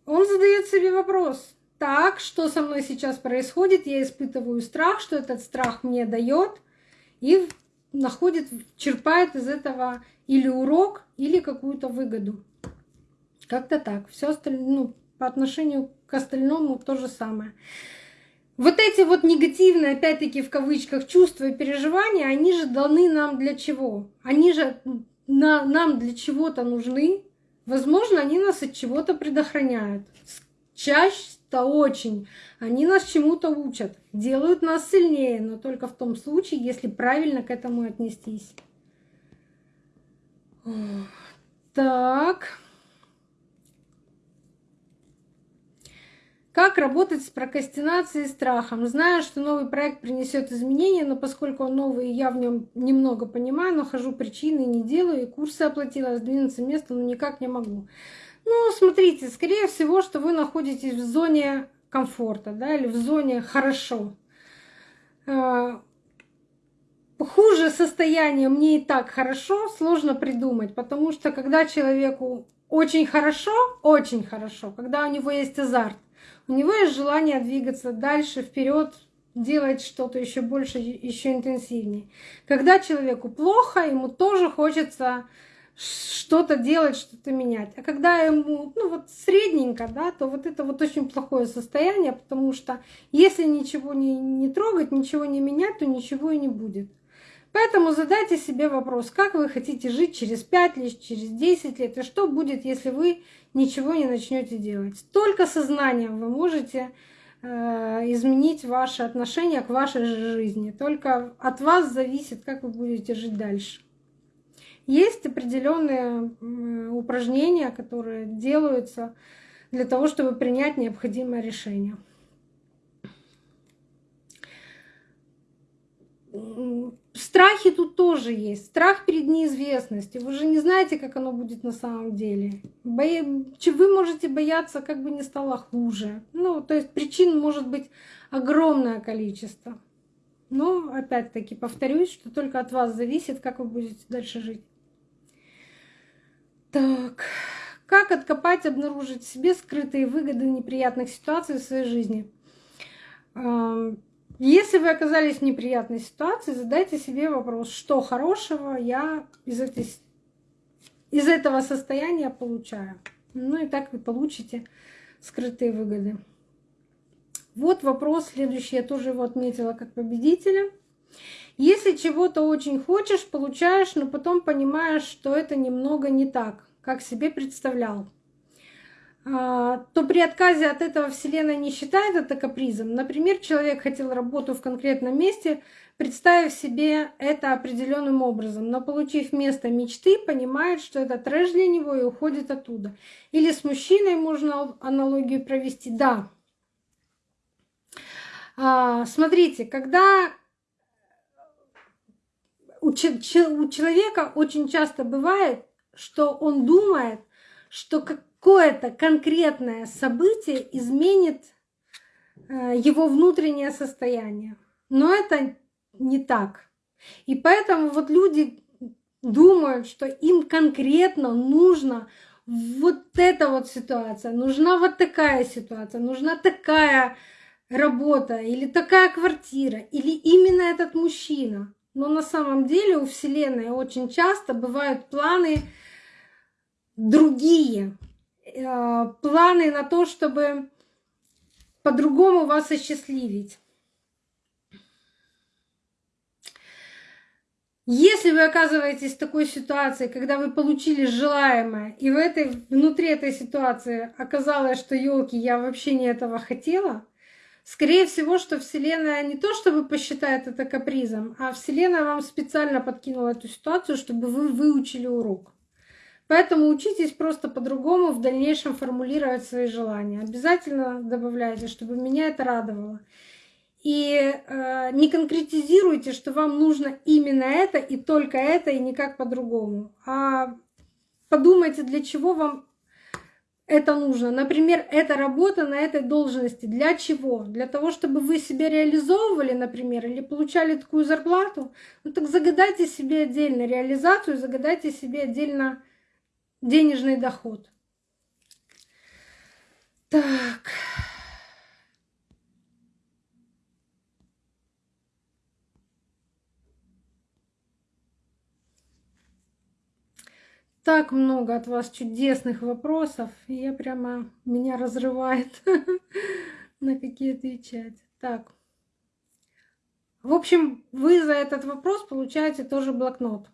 он задает себе вопрос. Так, что со мной сейчас происходит? Я испытываю страх, что этот страх мне дает, и находит, черпает из этого или урок, или какую-то выгоду. Как-то так. Все остальное, ну, по отношению остальному то же самое. Вот эти вот негативные, опять-таки в кавычках, чувства и переживания, они же даны нам для чего? Они же на, нам для чего-то нужны. Возможно, они нас от чего-то предохраняют. Чаще-то очень. Они нас чему-то учат, делают нас сильнее, но только в том случае, если правильно к этому отнестись. Так. Как работать с прокрастинацией и страхом? Знаю, что новый проект принесет изменения, но поскольку он новый, я в нем немного понимаю, нахожу причины, не делаю, и курсы оплатила, сдвинуться место, но никак не могу. Ну, смотрите, скорее всего, что вы находитесь в зоне комфорта, да, или в зоне хорошо. А, хуже состояние мне и так хорошо, сложно придумать, потому что когда человеку очень хорошо, очень хорошо, когда у него есть азарт, у него есть желание двигаться дальше, вперед, делать что-то еще больше, еще интенсивнее. Когда человеку плохо, ему тоже хочется что-то делать, что-то менять. А когда ему, ну вот средненько, да, то вот это вот очень плохое состояние, потому что если ничего не, не трогать, ничего не менять, то ничего и не будет. Поэтому задайте себе вопрос, как вы хотите жить через 5 лет, через 10 лет, и что будет, если вы ничего не начнете делать. Только сознанием вы можете э, изменить ваше отношение к вашей жизни. Только от вас зависит, как вы будете жить дальше. Есть определенные упражнения, которые делаются для того, чтобы принять необходимое решение. Страхи тут тоже есть. Страх перед неизвестностью. Вы же не знаете, как оно будет на самом деле. Вы можете бояться, как бы не стало хуже. Ну, то есть причин может быть огромное количество. Но опять-таки повторюсь, что только от вас зависит, как вы будете дальше жить. Так, как откопать, обнаружить в себе скрытые выгоды неприятных ситуаций в своей жизни? Если вы оказались в неприятной ситуации, задайте себе вопрос, что хорошего я из, этой, из этого состояния получаю. Ну и так вы получите скрытые выгоды. Вот вопрос следующий, я тоже его отметила как победителя. Если чего-то очень хочешь, получаешь, но потом понимаешь, что это немного не так, как себе представлял. А, то при отказе от этого Вселенная не считает это капризом. Например, человек хотел работу в конкретном месте, представив себе это определенным образом, но получив место мечты, понимает, что это трэш для него и уходит оттуда. Или с мужчиной можно аналогию провести. Да. А, смотрите, когда у человека очень часто бывает, что он думает, что какое-то конкретное событие изменит э, его внутреннее состояние. Но это не так. И поэтому вот люди думают, что им конкретно нужно вот эта вот ситуация, нужна вот такая ситуация, нужна такая работа или такая квартира, или именно этот мужчина. Но на самом деле у Вселенной очень часто бывают планы другие. Э, планы на то, чтобы по-другому вас осчастливить. Если вы оказываетесь в такой ситуации, когда вы получили желаемое, и в этой, внутри этой ситуации оказалось, что елки, я вообще не этого хотела, скорее всего, что Вселенная не то чтобы посчитает это капризом, а Вселенная вам специально подкинула эту ситуацию, чтобы вы выучили урок. Поэтому учитесь просто по-другому в дальнейшем формулировать свои желания. Обязательно добавляйте, чтобы меня это радовало. И э, не конкретизируйте, что вам нужно именно это и только это, и никак по-другому. А подумайте, для чего вам это нужно. Например, эта работа на этой должности. Для чего? Для того, чтобы вы себя реализовывали, например, или получали такую зарплату. Ну так загадайте себе отдельно реализацию, загадайте себе отдельно денежный доход. Так. Так много от вас чудесных вопросов, я прямо меня разрывает на какие отвечать. Так. В общем, вы за этот вопрос получаете тоже блокнот.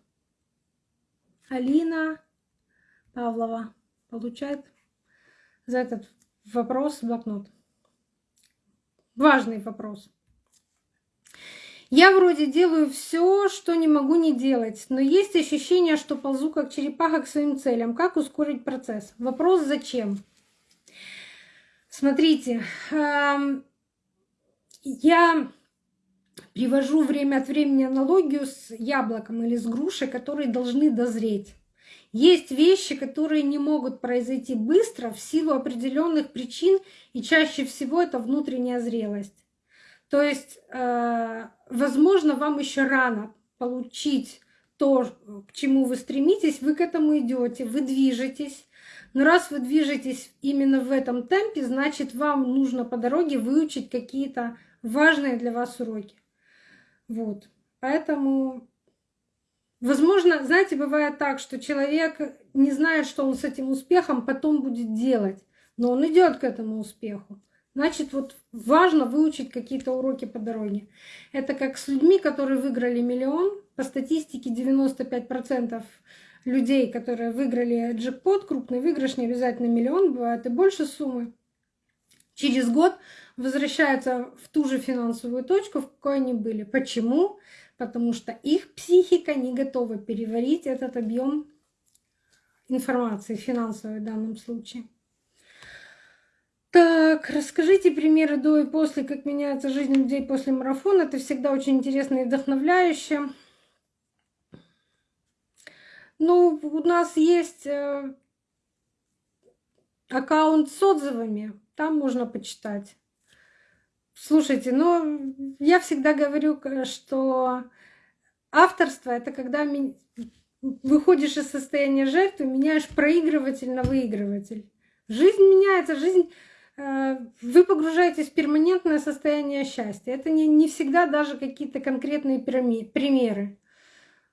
Алина Павлова получает за этот вопрос блокнот. Важный вопрос. Я вроде делаю все, что не могу не делать, но есть ощущение, что ползу как черепаха к своим целям. Как ускорить процесс? Вопрос зачем? Смотрите, эм, я привожу время от времени аналогию с яблоком или с грушей, которые должны дозреть. Есть вещи, которые не могут произойти быстро в силу определенных причин, и чаще всего это внутренняя зрелость. То есть, э, возможно, вам еще рано получить то, к чему вы стремитесь, вы к этому идете, вы движетесь. Но раз вы движетесь именно в этом темпе, значит, вам нужно по дороге выучить какие-то важные для вас уроки. Вот. Поэтому Возможно, знаете, бывает так, что человек не знает, что он с этим успехом потом будет делать, но он идет к этому успеху. Значит, вот важно выучить какие-то уроки по дороге. Это как с людьми, которые выиграли миллион, по статистике 95% людей, которые выиграли джекпот, крупный выигрыш, не обязательно миллион, бывает и больше суммы, через год возвращаются в ту же финансовую точку, в какой они были. Почему? Потому что их психика не готова переварить этот объем информации финансовой в данном случае. Так, расскажите примеры до и после, как меняется жизнь людей после марафона. Это всегда очень интересно и вдохновляюще. Ну, у нас есть э, аккаунт с отзывами, там можно почитать. Слушайте, ну, я всегда говорю, что авторство — это когда выходишь из состояния жертвы, меняешь проигрыватель на выигрыватель. Жизнь меняется, жизнь Э, вы погружаетесь в перманентное состояние счастья. Это не, не всегда даже какие-то конкретные примеры.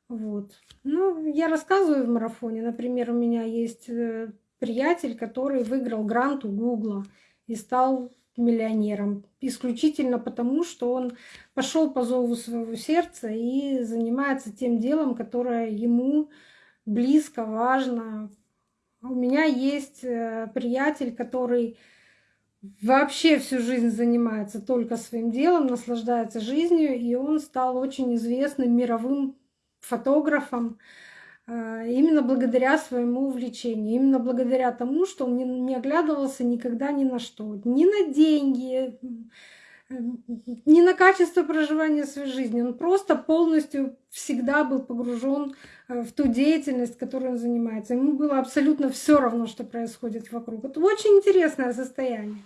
Вот. Ну, я рассказываю в марафоне. Например, у меня есть э, приятель, который выиграл грант у Гугла и стал миллионером. Исключительно потому, что он пошел по зову своего сердца и занимается тем делом, которое ему близко, важно. У меня есть э, приятель, который вообще всю жизнь занимается только своим делом, наслаждается жизнью, и он стал очень известным мировым фотографом именно благодаря своему увлечению, именно благодаря тому, что он не, оглядывался никогда ни на что, ни на деньги, ни на качество проживания своей жизни. Он просто полностью всегда был погружен э, в ту деятельность, которой он занимается. Ему было абсолютно все равно, что происходит вокруг. Это очень интересное состояние.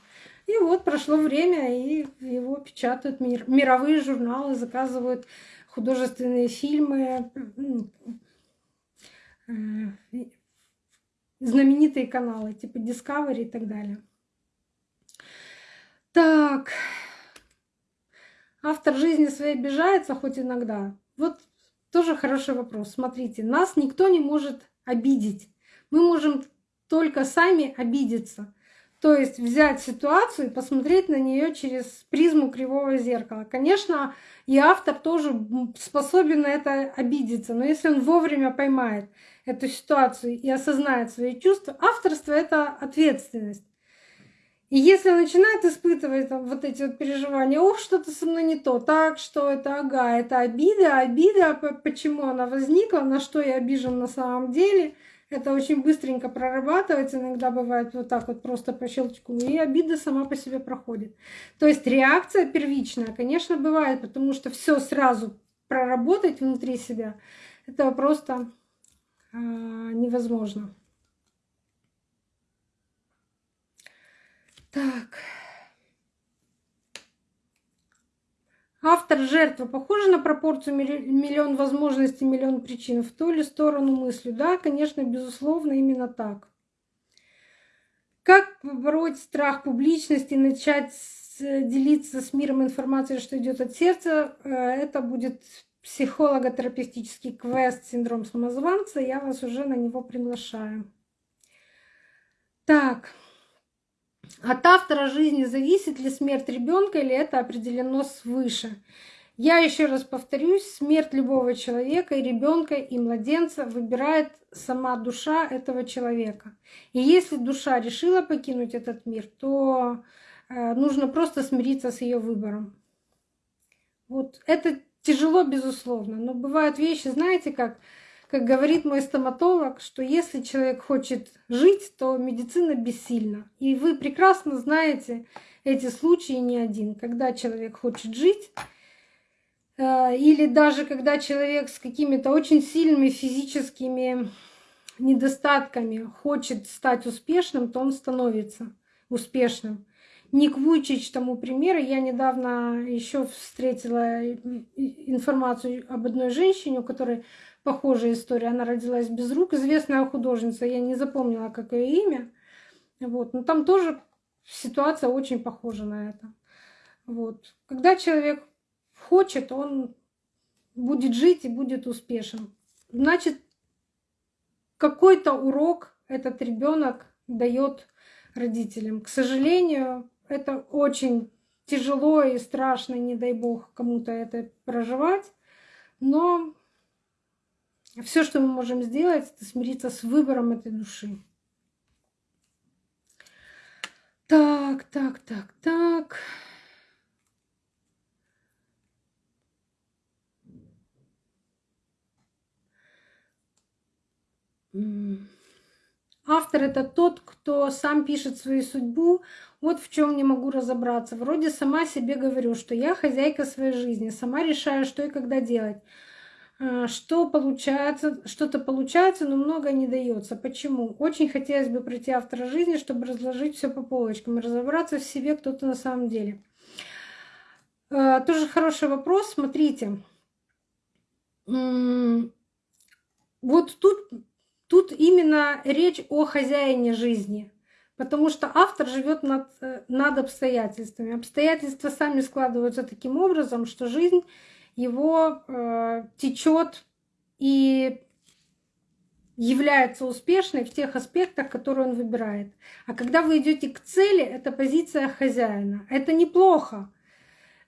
И вот прошло время, и его печатают мир, мировые журналы, заказывают художественные фильмы, знаменитые каналы типа Discovery и так далее. Так, автор жизни своей обижается хоть иногда. Вот тоже хороший вопрос. Смотрите, нас никто не может обидеть. Мы можем только сами обидеться. То есть взять ситуацию и посмотреть на нее через призму кривого зеркала. Конечно, и автор тоже способен на это обидеться, но если он вовремя поймает эту ситуацию и осознает свои чувства, авторство — это ответственность. И если начинает испытывать вот эти вот переживания, ох, что-то со мной не то, так, что это, ага, это обида, обида, почему она возникла, на что я обижен на самом деле — это очень быстренько прорабатывается, иногда бывает вот так вот просто по щелчку, и обида сама по себе проходит. То есть реакция первичная, конечно, бывает, потому что все сразу проработать внутри себя, это просто невозможно. Так. Автор жертва похожа на пропорцию миллион возможностей, миллион причин в ту или сторону мысли? Да, конечно, безусловно, именно так. Как побороть страх публичности, начать делиться с миром информацией, что идет от сердца? Э, это будет психолого-терапевтический квест «Синдром самозванца». Я вас уже на него приглашаю. Так. От автора жизни зависит ли смерть ребенка или это определено свыше. Я еще раз повторюсь, смерть любого человека, и ребенка, и младенца выбирает сама душа этого человека. И если душа решила покинуть этот мир, то э, нужно просто смириться с ее выбором. Вот это тяжело, безусловно, но бывают вещи, знаете, как как говорит мой стоматолог, что если человек хочет жить, то медицина бессильна. И вы прекрасно знаете эти случаи не один, когда человек хочет жить, э, или даже когда человек с какими-то очень сильными физическими недостатками хочет стать успешным, то он становится успешным. Ник Вуйчич тому пример. Я недавно еще встретила информацию об одной женщине, у которой похожая история. Она родилась без рук, известная художница, я не запомнила, как ее имя. Вот. Но там тоже ситуация очень похожа на это. Вот. Когда человек хочет, он будет жить и будет успешен. Значит, какой-то урок этот ребенок дает родителям. К сожалению, это очень тяжело и страшно, не дай бог кому-то это проживать. Но Все, что мы можем сделать, это смириться с выбором этой души. Так, так, так, так. Автор это тот, кто сам пишет свою судьбу. Вот в чем не могу разобраться. Вроде сама себе говорю, что я хозяйка своей жизни, сама решаю, что и когда делать. А, что получается, что-то получается, но много не дается. Почему? Очень хотелось бы пройти автора жизни, чтобы разложить все по полочкам и разобраться в себе, кто то на самом деле. А, тоже хороший вопрос. Смотрите. Вот тут Тут именно речь о хозяине жизни, потому что автор живет над, э, над обстоятельствами. Обстоятельства сами складываются таким образом, что жизнь его э, течет и является успешной в тех аспектах, которые он выбирает. А когда вы идете к цели, это позиция хозяина. Это неплохо.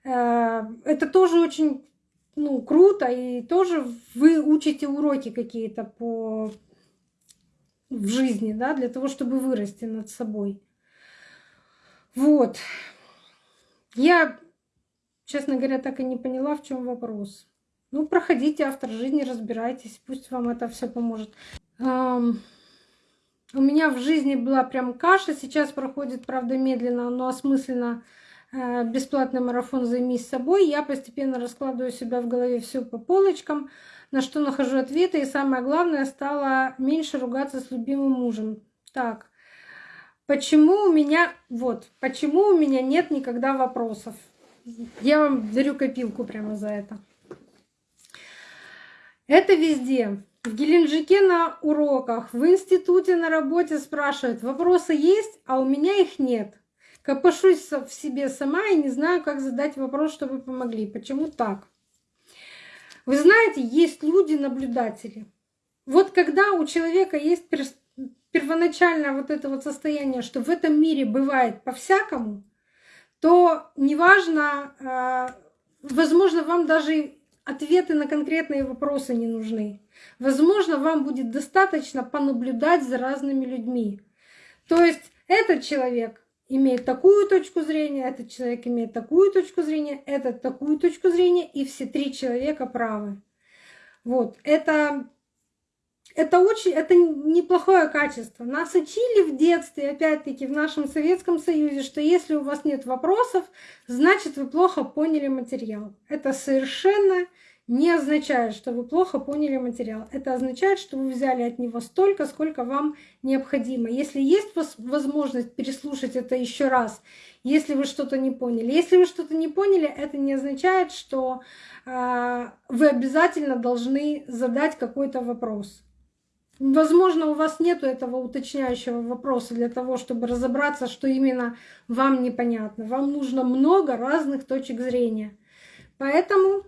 Э, это тоже очень ну, круто, и тоже вы учите уроки какие-то по в жизни, да, для того, чтобы вырасти над собой. Вот. Я, честно говоря, так и не поняла, в чем вопрос. Ну, проходите автор жизни, разбирайтесь, пусть вам это все поможет. У меня в жизни была прям каша, сейчас проходит, правда, медленно, но осмысленно э, бесплатный марафон «Займись собой». Я постепенно раскладываю себя в голове все по полочкам на что нахожу ответы. И самое главное, стала меньше ругаться с любимым мужем. Так, почему у меня, вот, почему у меня нет никогда вопросов? Я вам дарю копилку прямо за это. Это везде. В Геленджике на уроках, в институте на работе спрашивают, вопросы есть, а у меня их нет. Копошусь в себе сама и не знаю, как задать вопрос, чтобы помогли. Почему так? Вы знаете, есть люди-наблюдатели. Вот когда у человека есть первоначальное вот это вот состояние, что в этом мире бывает по-всякому, то неважно, а, возможно, вам даже ответы на конкретные вопросы не нужны. Возможно, вам будет достаточно понаблюдать за разными людьми. То есть этот человек имеет такую точку зрения, этот человек имеет такую точку зрения, этот такую точку зрения, и все три человека правы. Вот, это, это очень, это неплохое качество. Нас учили в детстве, опять-таки, в нашем Советском Союзе, что если у вас нет вопросов, значит, вы плохо поняли материал. Это совершенно не означает, что вы плохо поняли материал. Это означает, что вы взяли от него столько, сколько вам необходимо. Если есть возможность переслушать это еще раз, если вы что-то не поняли. Если вы что-то не поняли, это не означает, что э, вы обязательно должны задать какой-то вопрос. Возможно, у вас нет этого уточняющего вопроса для того, чтобы разобраться, что именно вам непонятно. Вам нужно много разных точек зрения. Поэтому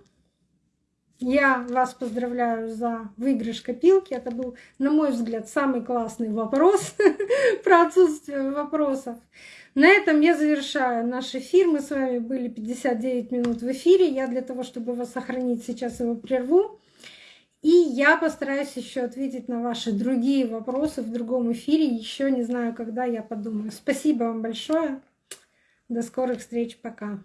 я вас поздравляю за выигрыш копилки. Это был, на мой взгляд, самый классный вопрос про отсутствие вопросов. На этом я завершаю наш эфир. Мы с вами были 59 минут в эфире. Я для того, чтобы вас сохранить, сейчас его прерву. И я постараюсь еще ответить на ваши другие вопросы в другом эфире. Еще не знаю, когда я подумаю. Спасибо вам большое. До скорых встреч. Пока.